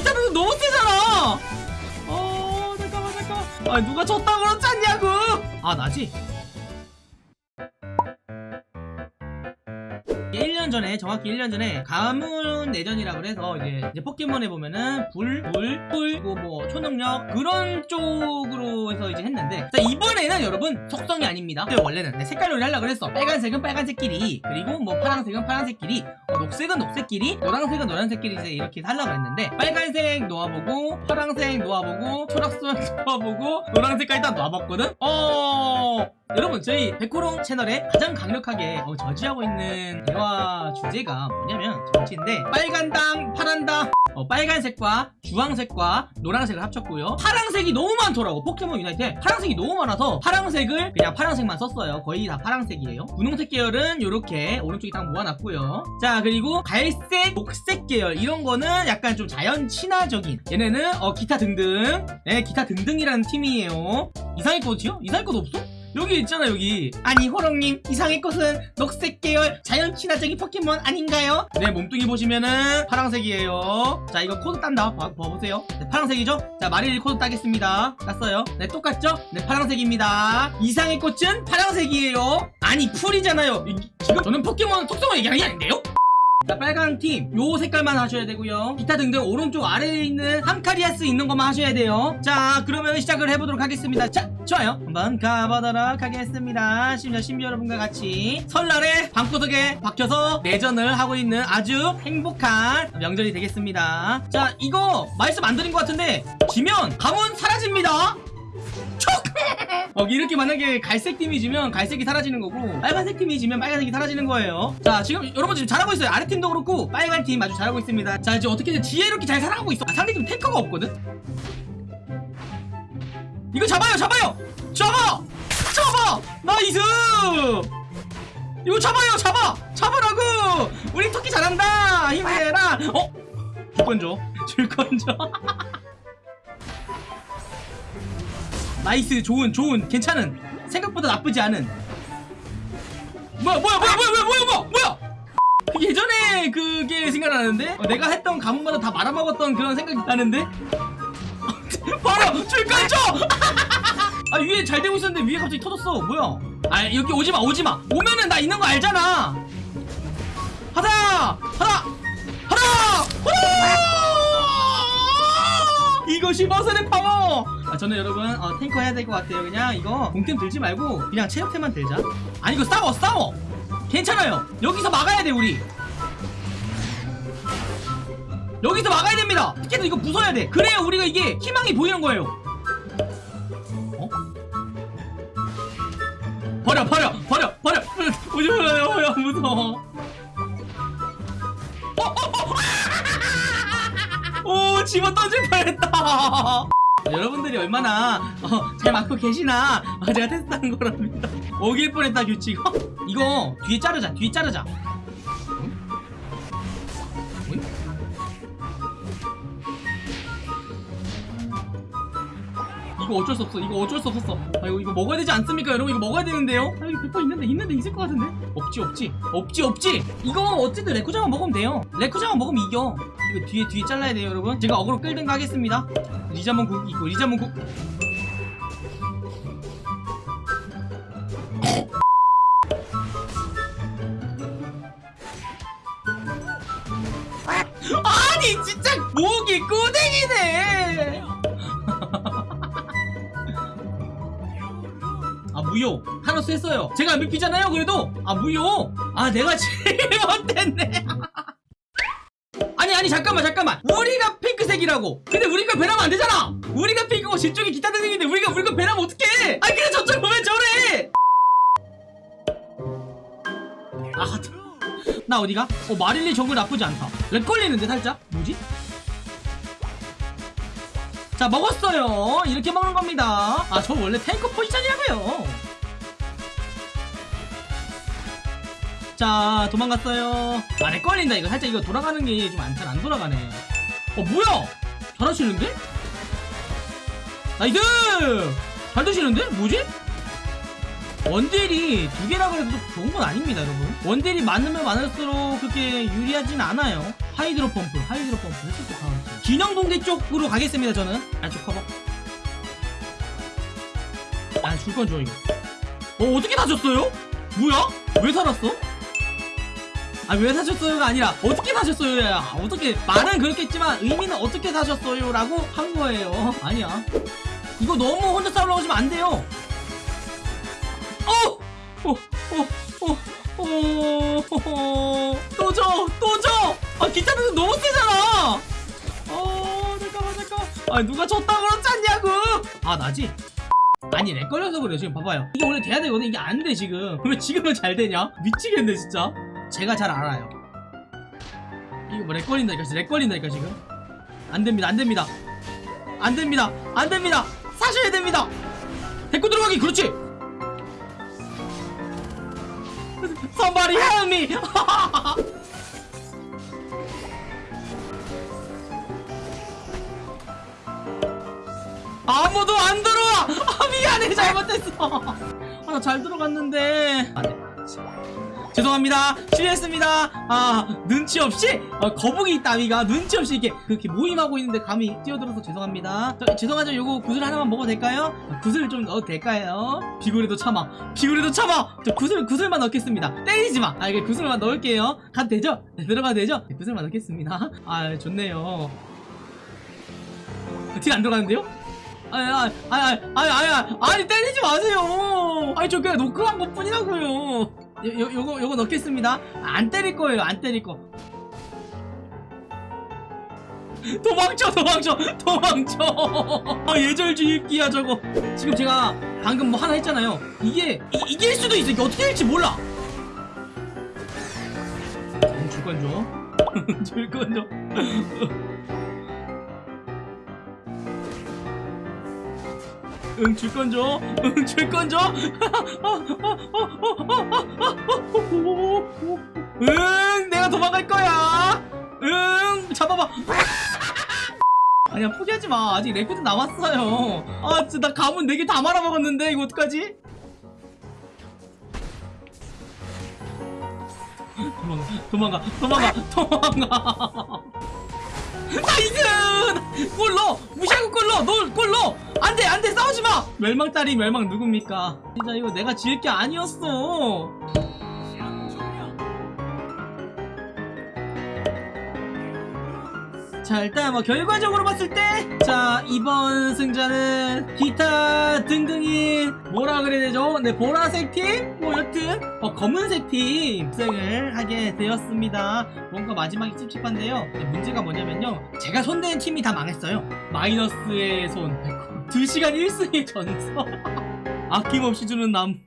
등등 너무 세잖아. 어 잠깐만 잠깐만. 아 누가 졌다 그러지 않냐고. 아 나지 전에 정확히 1년 전에 가문 내전이라 그래서 이제, 이제 포켓몬에 보면은 불, 불, 풀, 그리고 뭐 초능력 그런 쪽으로 해서 이제 했는데 자 이번에는 여러분 속성이 아닙니다. 원래는 내 색깔놀이 하려고 그랬어. 빨간색은 빨간색끼리 그리고 뭐 파란색은 파란색끼리 어, 녹색은 녹색끼리 노란색은 노란색끼리 이제 이렇게 하려고 했는데 빨간색 놓아보고 파란색 놓아보고 초록색 놓아보고 노란색까지 다 놓아봤거든? 어... 여러분 저희 백호롱 채널에 가장 강력하게 어, 저지하고 있는 대화 주제가 뭐냐면 정치인데 빨간당 파란당 어, 빨간색과 주황색과 노란색을 합쳤고요. 파란색이 너무 많더라고 포켓몬 유나이트에. 파란색이 너무 많아서 파란색을 그냥 파란색만 썼어요. 거의 다 파란색이에요. 분홍색 계열은 이렇게 오른쪽에 딱 모아놨고요. 자 그리고 갈색 녹색 계열. 이런 거는 약간 좀 자연 친화적인. 얘네는 어, 기타 등등. 네 기타 등등이라는 팀이에요. 이상해꽃이요? 이상해꽃 없어? 여기 있잖아 여기 아니 호롱님 이상해꽃은 녹색 계열 자연 친화적인 포켓몬 아닌가요? 네 몸뚱이 보시면은 파란색이에요 자 이거 코드 딴다 봐, 봐보세요 네, 파란색이죠? 자 마릴리 코드 따겠습니다 땄어요 네 똑같죠? 네 파란색입니다 이상해꽃은 파란색이에요 아니 풀이잖아요 이, 지금 저는 포켓몬 속성을 얘기하는 게 아닌데요? 자 빨간 팀 요 색깔만 하셔야 되고요. 기타 등등 오른쪽 아래에 있는 한카리아스 있는 것만 하셔야 돼요. 자 그러면 시작을 해보도록 하겠습니다. 자 좋아요. 한번 가보도록 하겠습니다. 심지어 신비 여러분과 같이 설날에 방구석에 박혀서 내전을 하고 있는 아주 행복한 명절이 되겠습니다. 자 이거 말씀 안 드린 것 같은데 지면 가문 사라집니다. 촉! 어, 이렇게 만약에 갈색 팀이 지면 갈색이 사라지는 거고 빨간색 팀이 지면 빨간색이 사라지는 거예요. 자 지금 여러분 지금 잘하고 있어요. 아래 팀도 그렇고 빨간 팀 아주 잘하고 있습니다. 자 이제 어떻게든 지혜롭게 잘 살아가고 있어? 아, 상대 팀 탱커가 없거든? 이거 잡아요 잡아요! 잡아! 잡아! nice! 이거 잡아요 잡아! 잡으라고! 우리 토끼 잘한다! 힘내라! 어? 줄건 줘. 줄건 줘. nice 좋은 좋은 괜찮은 생각보다 나쁘지 않은. 뭐야 뭐야 뭐야 뭐야 뭐야 뭐야 뭐야 뭐야! 예전에 그게 생각나는데? 어, 내가 했던 가문마다 다 말아먹었던 그런 생각이 나는데? 바로 줄건 줘! 아 위에 잘 되고 있었는데 위에 갑자기 터졌어. 뭐야? 아 여기 오지마 오지마. 오면은 나 있는 거 알잖아. 하자 하자 하자 후! 이것이 머슬의 파워! 아 저는 여러분 어, 탱커 해야 될 것 같아요. 그냥 이거 공템 들지 말고 그냥 체력템만 들자. 아니 이거 싸워 싸워! 괜찮아요. 여기서 막아야 돼 우리. 여기서 막아야 됩니다. 티켓도 이거 부숴야 돼. 그래야 우리가 이게 희망이 보이는 거예요. 어? 버려 버려 버려 버려. 무서워 오 집어 던질 뻔했다. 여러분들이 얼마나 어, 잘 맞고 계시나? 어, 제가 테스트한 거랍니다. 오길 뻔했다 규칙. 어? 이거 뒤에 자르자 뒤에 자르자 이거 어쩔 수 없어 이거 어쩔 수 없었어. 아 이거 이거 먹어야 되지 않습니까 여러분? 이거 먹어야 되는데요? 아 이거 100% 있는데 있는데 있을 것 같은데? 없지 없지. 없지 없지. 이거 어쨌든 레쿠자만 먹으면 돼요. 레쿠자만 먹으면 이겨. 이거 뒤에 뒤에 잘라야 돼요 여러분. 제가 어그로 끌든가 하겠습니다. 리자몬 국 이거 리자몬 국 아니 진짜 목이 꾸댕이네 아 무효. 하나스 했어요. 제가 MVP잖아요 그래도. 아 무효. 아 내가 제일 못했네. 아니 아니 잠깐만 잠깐만. 우리가 핑크색이라고. 근데 우리가 배나면 안 되잖아. 우리가 핑크고 저쪽이 기타 등등인데 우리가 우리가 배나면 어떡해? 아니 그래 저쪽 보면 저래. 아나 어디가? 어 마릴리 정글 나쁘지 않다. 렉 걸리는데 살짝? 뭐지? 자 먹었어요. 이렇게 먹는 겁니다. 아 저 원래 탱커 포지션이라고요. 자 도망갔어요. 아 렉 걸린다. 이거 살짝 이거 돌아가는 게 좀 안 잘 안 돌아가네. 어 뭐야? 잘하시는데? nice! 잘 드시는데? 뭐지? 원딜이 두 개라 그래도 좋은 건 아닙니다 여러분. 원딜이 많으면 많을수록 그렇게 유리하진 않아요. 하이드로 펌프 하이드로 펌프 진영 동대 쪽으로 가겠습니다 저는. 안쪽 커버. 아 줄 건 줘 이거. 어 어떻게 사셨어요? 뭐야? 왜 살았어? 아 왜 사셨어요가 아니라 어떻게 사셨어요? 야 어떻게 말은 그렇겠지만 의미는 어떻게 사셨어요? 라고 한 거예요. 아니야. 이거 너무 혼자 싸우려고 하시면 안 돼요 어! 어! 어! 어! 어! 어! 또 줘! 또 줘! 아 기타는 너무 세잖아 어 잠깐만 잠깐만 아 누가 졌다고 그러잖냐고 아 나지? 아니 렉 걸려서 그래요 지금 봐봐요 이게 원래 돼야 되거든 이게 안 돼 지금 왜 지금은 잘 되냐 미치겠네 진짜 제가 잘 알아요 이거 뭐 렉 걸린다니까 렉 걸린다니까 지금 안 됩니다 안 됩니다 안 됩니다 안 됩니다 사셔야 됩니다 데리고 들어가기 그렇지 Somebody help me. 아무도 안 들어와. 아 미안해. 잘못했어. 아 나 잘 들어갔는데. 안돼 죄송합니다. 실례했습니다. 아 눈치 없이 어, 거북이 따위가 눈치 없이 이렇게 그렇게 모임하고 있는데 감히 뛰어들어서 죄송합니다. 저, 죄송하죠. 요거 구슬 하나만 먹어도 될까요? 아, 구슬 좀 넣어도 될까요? 비굴에도 참아. 비굴에도 참아! 저 구슬 구슬만 넣겠습니다. 때리지마! 아 이게 구슬만 넣을게요. 가도 되죠? 네, 들어가도 되죠? 네, 구슬만 넣겠습니다. 아 좋네요. 딜 안 들어가는데요? 아니 아니 아니 아니 아니 아니 때리지 마세요! 아니 저 그냥 노크한 것 뿐이라고요 요, 요, 요거 요거 넣겠습니다. 안 때릴 거예요 안 때릴 거. 도망쳐 도망쳐 도망쳐. 아 예절주입기야 저거. 지금 제가 방금 뭐 하나 했잖아요. 이게 이, 이길 수도 있어. 이게 어떻게 될지 몰라. 줄건 줘. 줄건 줘. 응, 줄건 줘. 응, 줄건 줘. 응, 내가 도망갈 거야. 응, 잡아봐. 아니야, 포기하지 마. 아직 레쿠쟈 남았어요. 아, 진짜 나 가문 4개 다 말아먹었는데, 이거 어떡하지? 도망가, 도망가, 도망가, 도망가. nice! 골 멸망 딸이 멸망 누굽니까? 진짜 이거 내가 지을 게 아니었어. 자 일단 뭐 결과적으로 봤을 때 자 이번 승자는 기타 등등인 뭐라 그래야 되죠? 네 보라색 팀? 뭐 여튼 어, 검은색 팀 승을 하게 되었습니다 뭔가 마지막이 찝찝한데요 문제가 뭐냐면요 제가 손댄 팀이 다 망했어요 마이너스의 손 2시간 1승의 전서. 아낌없이 주는 남